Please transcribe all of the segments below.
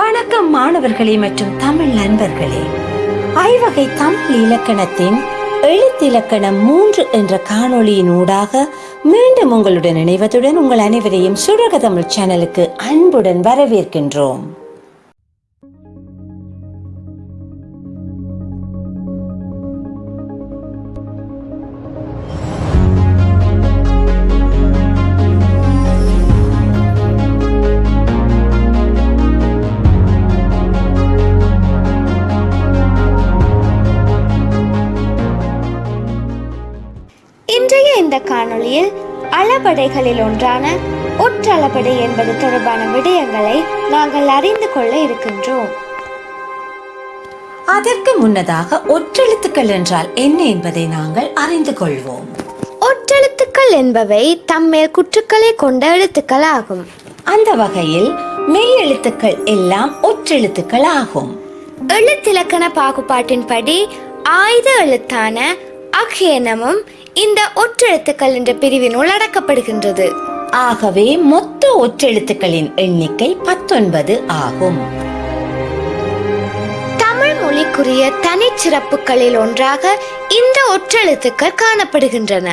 வணக்கம் மாணவர்களே மற்றும் தமிழ் நண்பர்களே. ஐவகை தமிழ் இலக்கணத்தின் எழுத்திலக்கணம் மூன்று என்ற காணொளியின் ஊடாக மீண்டும் உங்களுடன் இணைவதுடன் உங்கள் அனைவரையும் சுடக தமிழ் சேனலுக்கு அன்புடன் வரவேற்கின்றோம். அளபடைகளில் ஒன்றான ஒற்றளபடை என்பது தொடர்பான விடயங்களை நாங்கள் அறிந்து கொள்ள இருக்கின்றோம். அதற்கு முன்னதாக ஒற்றெழுத்துக்கள் என்றால் என்ன என்பதை நாங்கள் அறிந்து கொள்வோம். ஒற்றெழுத்துக்கள் என்பவை தம்மேல் குற்றுக்களை கொண்ட எழுத்துக்கள் ஆகும். அந்த வகையில் மெய் எழுத்துக்கள் எல்லாம் ஒற்றெழுத்துக்கள் ஆகும். எழுத்திலக்கண பாகுபாட்டின்படி ஆயுத எழுத்தான அக்ஷேனமும் இந்த ஒற்றெழுத்துக்கள் என்ற பிரிவினுள் அடக்கப்படுகின்றது. ஆகவே மொத்த ஒற்றெழுத்துக்களின் எண்ணிக்கை பத்தொன்பது ஆகும். தமிழ் மொழிக்குரிய தனிச்சிறப்புகளில் ஒன்றாக இந்த ஒற்றெழுத்துக்கள் காணப்படுகின்றன.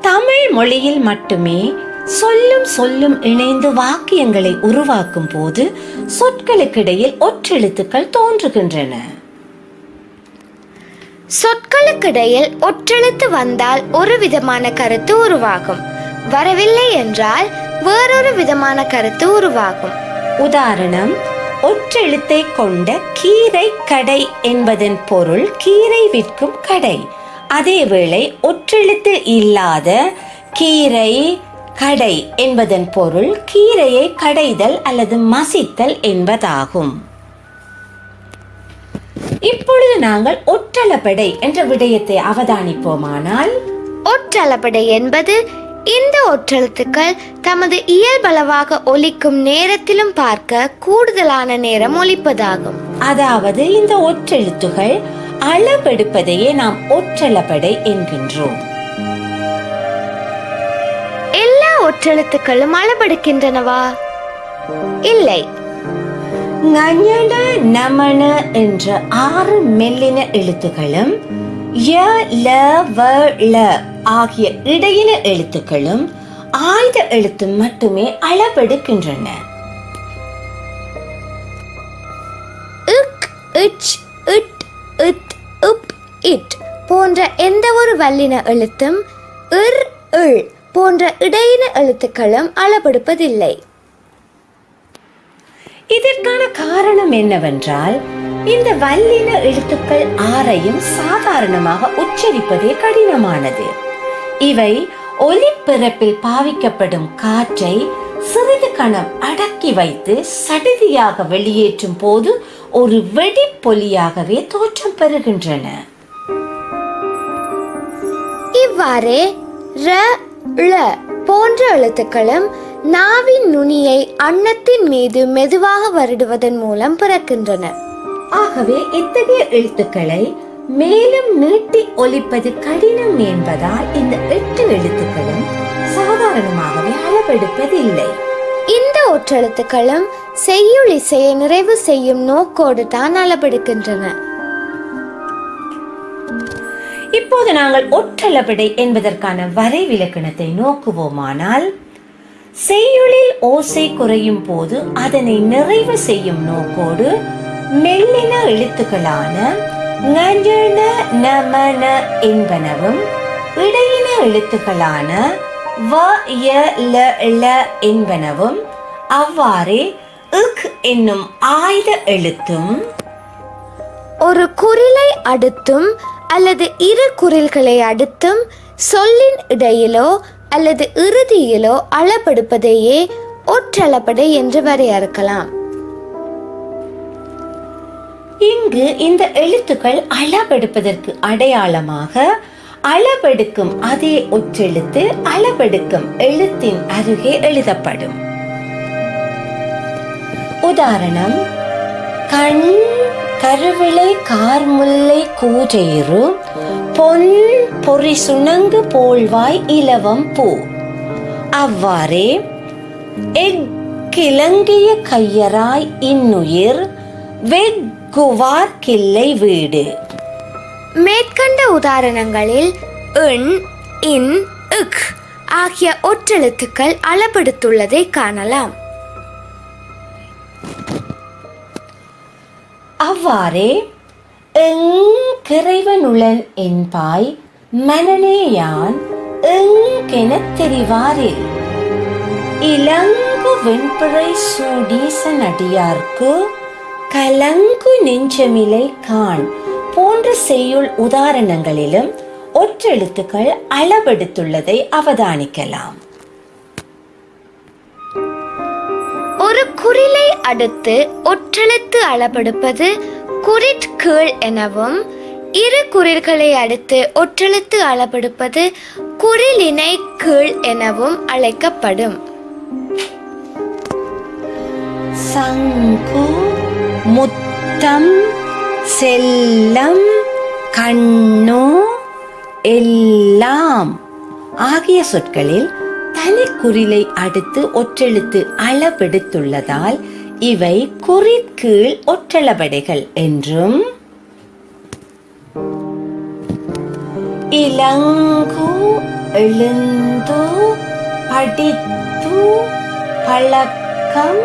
தமிழ் மொழியில் மட்டுமே சொல்லும் சொல்லும் இணைந்து வாக்கியங்களை உருவாக்கும் போது சொற்களுக்கிடையில் ஒற்றெழுத்துக்கள் தோன்றுகின்றன. சொற்களுக்கிடையில் ஒற்றெழுத்து வந்தால் ஒரு விதமான கருத்து உருவாகும். வரவில்லை என்றால் வேறொரு விதமான கருத்து உருவாகும். உதாரணம் ஒற்றெழுத்தை கொண்ட கீரை கடை என்பதன் பொருள் கீரை விற்கும் கடை. அதேவேளை ஒற்றெழுத்து இல்லாத கீரை கடை என்பதன் பொருள் கீரையை கடைதல் அல்லது மசித்தல் என்பதாகும். இப்பொழுது நாங்கள் ஒற்றளபடை என்ற விடயத்தை அவதானிப்போமானால்? ஒற்றளபடை என்பது இந்த ஒற்றெழுத்துக்கள் தமது இயல்பளவாக ஒலிக்கும் நேரத்திலும் பார்க்க கூடுதலான நேரம் ஒலிப்பதாகும். அதாவது இந்த ஒற்றெழுத்துகள் அளவெடுப்பதையே நாம் ஒற்றளபடை என்கின்றோம். எல்லா ஒற்றெழுத்துக்களும் அளபெடுக்கின்றனவா இல்லை. ஞஞன நமன என்ற ஆறு மெல்லின எழுத்துக்களும் ய ல வ ள ஆகிய இடையின எழுத்துக்களும் ஆயுத எழுத்து மட்டுமே அளவெடுக்கின்றன இச் இட் இட் போன்ற எந்த ஒரு வல்லின எழுத்தும் இர் இள் போன்ற இடையின எழுத்துக்களும் அளபெடுப்பதில்லை இதற்கான காரணம் என்னவென்றால் இந்த வல்லின எழுத்துக்கள் ஆறையும் சாதாரணமாக உச்சரிப்பதே கடினமானது. இவை ஒலிப்பிறப்பில் பாவிக்கப்படும் காற்றை சிறிது கணம் அடக்கி வைத்து சடுதியாக வெளியேற்றும் போது ஒரு வெடிப்பொலியாகவே தோற்றம் பெறுகின்றன. இவ்வாறே ர போன்ற எழுத்துக்களும் நாவின் நுனியை அன்னத்தின் மீது மெதுவாக வருடுவதன் மூலம் பிறக்கின்றன. ஆகவே இத்தகைய எழுத்துக்களை மேலும் நீட்டி ஒலிப்பது கடினம் என்பதால் இந்த எட்டு எழுத்துக்களும் சாதாரணமாகவே அளவெடுப்பதில்லை. இந்த ஒற்றெழுத்துக்களும் செய்யுள் இசையை நிறைவு செய்யும் நோக்கோடு தான் அளபெடுக்கின்றன இப்போது நாங்கள் ஒற்றளபடை என்பதற்கான வரைவிலக்கணத்தை நோக்குவோமானால் செய்யுளில் ஓசை குறையும் போது அதனை நிறைவு செய்யும் நோக்கோடு மெல்லின எழுத்துக்களான ஞஞன, நமன என்பனவும் இடையின எழுத்துக்களான வ ய ல ள என்பனவும் அவ்வாறே இக் என்னும் ஆயுத எழுத்தும் ஒரு குரிலை அடுத்தும் அல்லது இரு குரில்களை அடுத்தும் சொல்லின் இடையிலோ அல்லது இறுதியிலோ அளபெடுப்பதையே ஒற்றளபடை என்று வரையறுக்கலாம். இங்கு இந்த எழுத்துக்கள் அளபெடுப்பதற்கு அடையாளமாக அளபெடுக்கும் அதே ஒற்றெழுத்து அளபெடுக்கும் எழுத்தின் அருகே எழுதப்படும். உதாரணம் கண் கருவிளை கார்முல்லை கூஜெயிறு பொன் பொறி சுணங்கு போல்வாய் இலவம் பூ. அவ்வாறே எக் கிளங்கிய கையராய் இன்னுயிர் வெக்குவார் கிள்ளை வீடு. மேற்கண்ட உதாரணங்களில் இன் இன் இக் ஆகிய ஒற்றெழுத்துக்கள் அளபெடுத்துள்ளதை காணலாம். அவ்வாறே எங்கிறைவனுளன் என்பாய் மனநேயான் எங்கெனத் தெரிவாரில் இலங்கு வெண்பிழை சூடீசன் அடியார்க்கு கலங்கு நெஞ்சமிலை கான் போன்ற செய்யுள் உதாரணங்களிலும் ஒற்றெழுத்துக்கள் அளவெடுத்துள்ளதை அவதானிக்கலாம். ஒரு குறிலை அடுத்து ஒற்றெழுத்து அளவெடுப்பது குறிற் கீழ் எனவும் இரு குறில்களை அடுத்து ஒற்றெழுத்து அளபெடுப்பது குறிலினை கீழ் எனவும் அழைக்கப்படும். சங்கு முத்தம் செல்லம் கண்ணு எல்லாம் ஆகிய சொற்களில் தனி குறிலை அடுத்து ஒற்றெழுத்து அளவெடுத்துள்ளதால் இவை குறிக்கீழ் ஒற்றளபடைகள் என்றும் இலங்கு எழுந்து படித்து பழக்கம்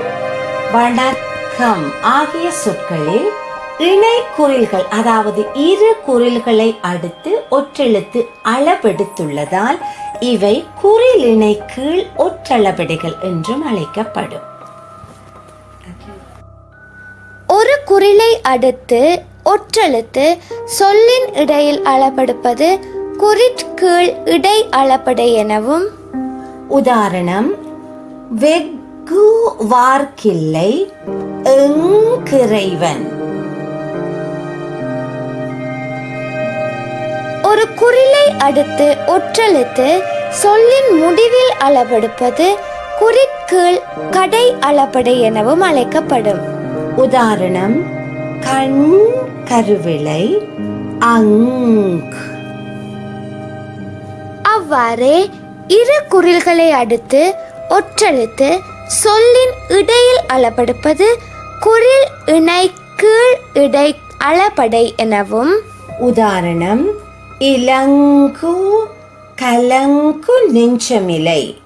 வணக்கம் ஆகிய சொற்களில் இணை குறில்கள் அதாவது இரு குறில்களை அடுத்து ஒற்றெழுத்து அளவெடுத்துள்ளதால் இவை குறிலிணை கீழ் ஒற்றளபடிகள் என்றும் அழைக்கப்படும். ஒரு குறிலை அடுத்து ஒற்றெழுத்து சொல்லின் இடையில் அளபெடுப்பது குறிற் கீழ் இடை அளபடை எனவும். உதாரணம் வெகு வார்க்கில்லை எங்கிறைவன். ஒரு குறிலை அடுத்து ஒற்றெழுத்து சொல்லின் முடிவில் அளபெடுப்பது குறிற்கீழ் கடை அளபடை எனவும் அழைக்கப்படும். உதாரணம் கண் கருவிளை அங் அவ்வாறே இரு குறில்களை அடுத்து ஒற்றெழுத்து சொல்லின் இடையில் அளபெடுப்பது குறில் இணை கீழ் இடை அளபடை எனவும். உதாரணம் இலங்கு கலங்கு நெஞ்சமிலை.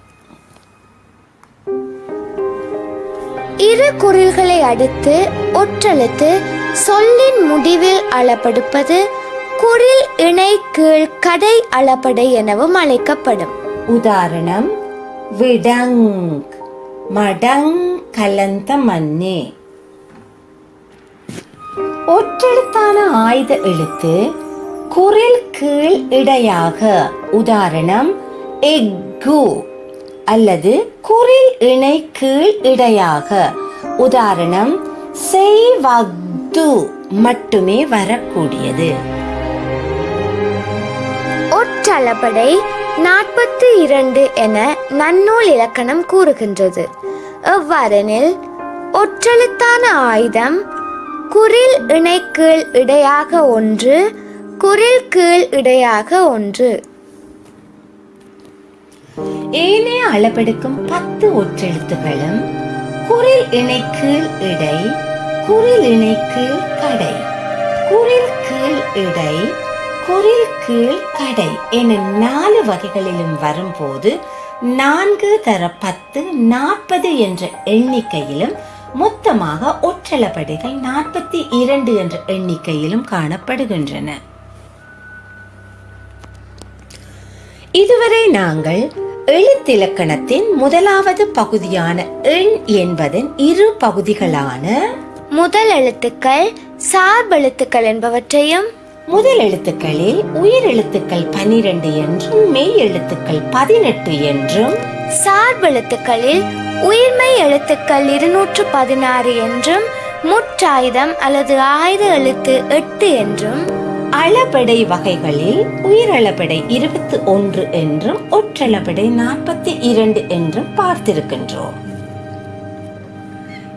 இரு குறில்களை அடுத்து ஒற்றெழுத்து சொல்லின் முடிவில் அளப்படுப்பது குரில் இணை கீழ் கடை அளபடை எனவும் அழைக்கப்படும். உதாரணம் விடங் மடங் கலந்த மண்ணே. ஒற்றெழுத்தான ஆயுத எழுத்து குரில் கீழ் இடையாக உதாரணம் எக்கு அல்லது குரில் இணை கீழ் இடையாக. உதாரணம் செய்வது மட்டுமே வரக்கூடியது. ஒற்றளபடை நாற்பத்தி இரண்டு என நன்னூல் இலக்கணம் கூறுகின்றது. எவ்வாறெனில் ஒற்றெழுத்தான ஆயுதம் குறில் இணை கீழ் இடையாக ஒன்று குறில் கீழ் இடையாக ஒன்று. ஏனைய அளபெடுக்கும் பத்து ஒற்றெழுத்துகளும் குரில் இணைக்கீழ் இடை குரில் இணைக்கீழ் கடை. குரில் கீழ் இடை குரில் கீழ் கடை என நாலு வகைகளிலும் வரும்போது நான்கு தர பத்து நாற்பது என்ற எண்ணிக்கையிலும் மொத்தமாக ஒற்றளபடிகள் நாற்பத்தி இரண்டு என்ற எண்ணிக்கையிலும் காணப்படுகின்றன. இதுவரை நாங்கள் எழுத்திலக்கணத்தின் முதலாவது பகுதியான எண் என்பதன் இரு பகுதிகளான முதல் எழுத்துக்கள் சார்பெழுத்துக்கள் என்பவற்றையும் முதல் எழுத்துக்களில் உயிர் எழுத்துக்கள் பனிரெண்டு என்றும் மெய் எழுத்துக்கள் பதினெட்டு என்றும் சார்பெழுத்துக்களில் உயிர்மை எழுத்துக்கள் இருநூற்று பதினாறு என்றும் முற்றாயுதம் அல்லது ஆயுத எழுத்து எட்டு என்றும் அளபெடை வகைகளில் உயிரளபெடை இருபத்தி ஒன்று என்றும் ஒற்றளபெடை நாற்பத்தி இரண்டு என்றும் பார்த்திருக்கின்றோம்.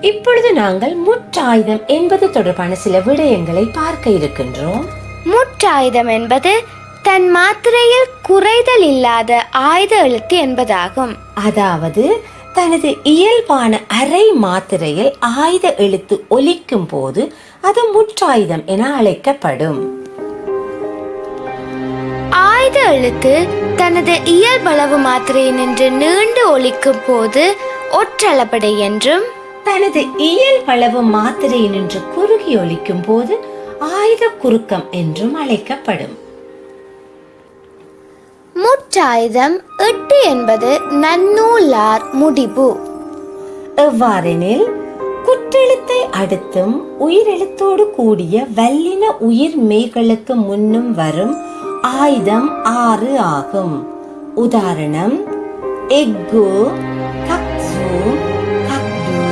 இப்பொழுது நாங்கள் முற்றாயுதம் என்பது தொடர்பான சில விடயங்களை பார்க்க இருக்கின்றோம். முற்றாயுதம் என்பது தன் மாத்திரையில் குறைதல் இல்லாத ஆயுத எழுத்து என்பதாகும். அதாவது தனது இயல்பான அரை மாத்திரையில் ஆயுத எழுத்து ஒலிக்கும் போது அது முற்றாயுதம் என அழைக்கப்படும். ஆயுத எழுத்து தனது இயல்பளவு மாத்திரை நின்று நீண்டு ஒலிக்கும் போது ஒற்றளபடை என்றும் தனது இயல்பளவு மாத்திரை நின்று குறுகி ஒலிக்கும் போது ஆயுத குறுக்கம் என்றும் அழைக்கப்படும். முற்றாயுதம் எட்டு என்பது நன்னூலார் முடிவு எவ்வாறெனில் குற்றெழுத்தை அடுத்தும் உயிரெழுத்தோடு கூடிய வல்லின உயிர் மெய்களுக்கு முன்னும் வரும் ஆயுதம் ஆறு ஆகும். உதாரணம் எக்கு கக்ஸு கக்டு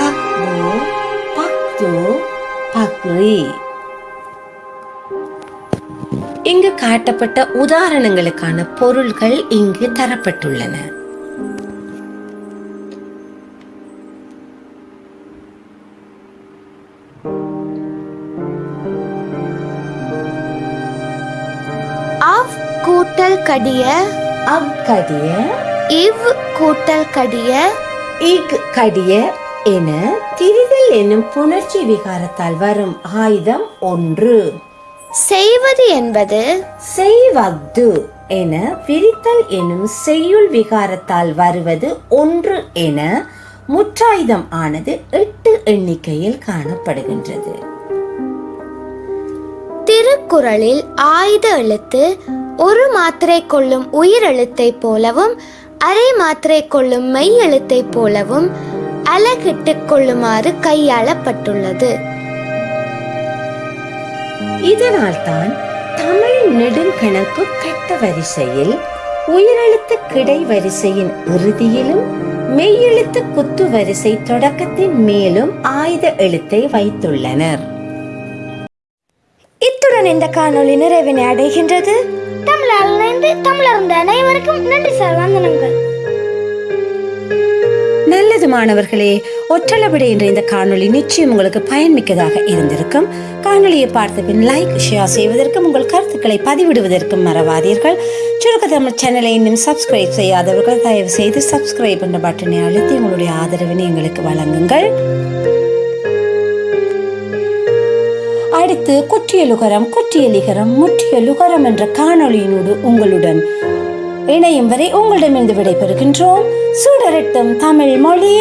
கக்பு பக்து பக்ரி. இங்கு காட்டப்பட்ட உதாரணங்களுக்கான பொருள்கள் இங்கு தரப்பட்டுள்ளன. கூட்டல் கடிய அக்கடிய இவ் கூட்டல் கடிய இக் கடிய என திரிதல் என்னும் புணர்ச்சி விகாரத்தால் வரும் ஆயுதம் ஒன்று. செய்வது என்பது செய்வது என பிரித்தல் எனும் செய்யுள் விகாரத்தால் வருவது ஒன்று என முற்றாயுதம் ஆனது எட்டு எண்ணிக்கையில் காணப்படுகின்றது. திருக்குறளில் ஆயுத எழுத்து ஒரு மாத்திரை கொள்ளும் உயிர் எழுத்தைப் போலவும் அரை மாத்திரை கொள்ளும் மெய் எழுத்தைப் போலவும் அலகிட்டுக் கொள்ளுமாறு கையாளப்பட்டுள்ளது. இதனால்தான் தமிழ் நெடுங்கணக்கு கட்ட வரிசையில் உயிரெழுத்து கிடை வரிசையின் இறுதியிலும் மெய்யெழுத்து குத்து வரிசை தொடக்கத்தின் மேலும் ஆயுத எழுத்தை வைத்துள்ளனர். இத்துடன் இந்த காணொளி நிறைவினை அடைகின்றது. தமிழால் இணைந்து தமிழர்ந்த அனைவருக்கும் நன்றி சார் வந்தனங்கள். நல்லது மாணவர்களே ஒற்றளவிட என்ற இந்த காணொளி நிச்சயம் உங்களுக்கு பயன்மிக்கதாக இருந்திருக்கும். காணொலியை பார்த்த பின் லைக் ஷேர் செய்வதற்கும் உங்கள் கருத்துக்களை பதிவிடுவதற்கும் மறவாதீர்கள். சுருக்க தமிழ் சேனலை இன்னும் சப்ஸ்கிரைப் செய்யாதவர்கள் தயவு செய்து சப்ஸ்கிரைப் என்ற பட்டனை அழுத்தி உங்களுடைய ஆதரவினை எங்களுக்கு வழங்குங்கள். அடுத்து குற்றியலுகரம் குற்றியலிகரம் முற்றியலுகரம் என்ற காணொளியினோடு உங்களுடன் இணையும் வரை உங்களிடமிருந்து விடைபெறுகின்றோம். சுடரட்டும் தமிழ் மொழி.